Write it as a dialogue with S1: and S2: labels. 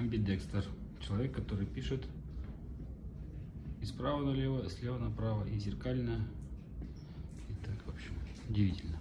S1: Амбидекстер. Человек, который пишет и справа налево, слева направо, и зеркально. И так, в общем, удивительно.